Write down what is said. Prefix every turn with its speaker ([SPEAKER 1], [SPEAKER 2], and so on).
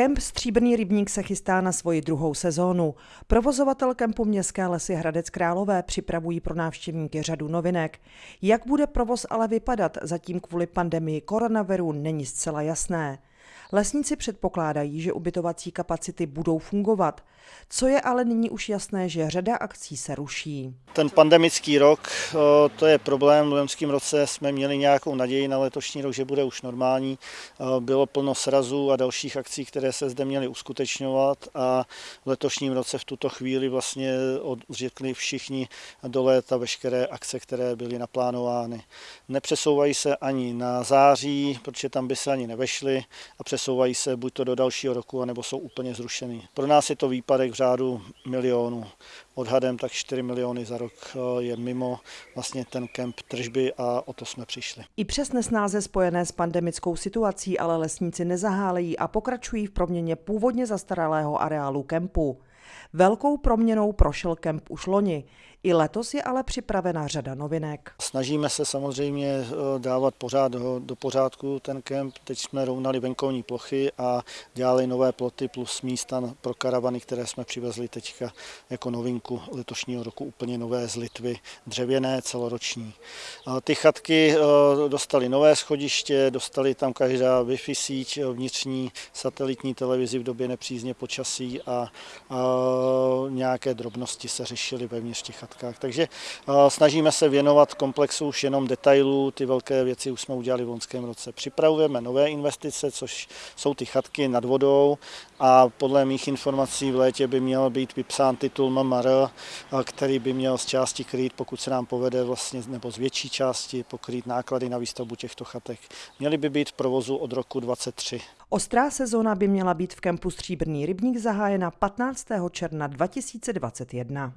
[SPEAKER 1] Kemp Stříbrný rybník se chystá na svoji druhou sezónu. Provozovatel kempu Městské lesy Hradec Králové připravují pro návštěvníky řadu novinek. Jak bude provoz ale vypadat, zatím kvůli pandemii koronaviru není zcela jasné. Lesníci předpokládají, že ubytovací kapacity budou fungovat. Co je ale nyní už jasné, že řada akcí se ruší.
[SPEAKER 2] Ten pandemický rok, to je problém. V loňském roce jsme měli nějakou naději na letošní rok, že bude už normální. Bylo plno srazů a dalších akcí, které se zde měly uskutečňovat a v letošním roce v tuto chvíli vlastně odřekli všichni do léta veškeré akce, které byly naplánovány. Nepřesouvají se ani na září, protože tam by se ani nevešly a přesouvají se buď to do dalšího roku, anebo jsou úplně zrušeny. Pro nás je to výpadek v řádu milionů. Odhadem tak 4 miliony za rok eh, je mimo vlastně ten kemp tržby a o to jsme přišli.
[SPEAKER 1] I přes nesnáze spojené s pandemickou situací ale lesníci nezahálejí a pokračují v proměně původně zastaralého areálu kempu. Velkou proměnou prošel kemp už loni. I letos je ale připravena řada novinek.
[SPEAKER 2] Snažíme se samozřejmě eh, dávat pořád do, do pořádku ten kemp. Teď jsme rovnali venkovní plochy a dělali nové ploty plus místa pro karavany, které jsme přivezli teďka jako novinku letošního roku úplně nové z Litvy, dřevěné, celoroční. Ty chatky eh, dostaly nové schodiště, dostali tam každá Wi-Fi síť, vnitřní satelitní televizi v době nepřízně počasí a, a nějaké drobnosti se řešily vevnitř těch chatkách. Takže snažíme se věnovat komplexu už jenom detailů, ty velké věci už jsme udělali v loňském roce. Připravujeme nové investice, což jsou ty chatky nad vodou a podle mých informací v létě by měl být vypsán titul MMR, který by měl z části krýt, pokud se nám povede vlastně, nebo z větší části pokrýt náklady na výstavbu těchto chatek. Měly by být v provozu od roku 2023.
[SPEAKER 1] Ostrá sezóna by měla být v kempu Stříbrný rybník zahájena 15. června 2021.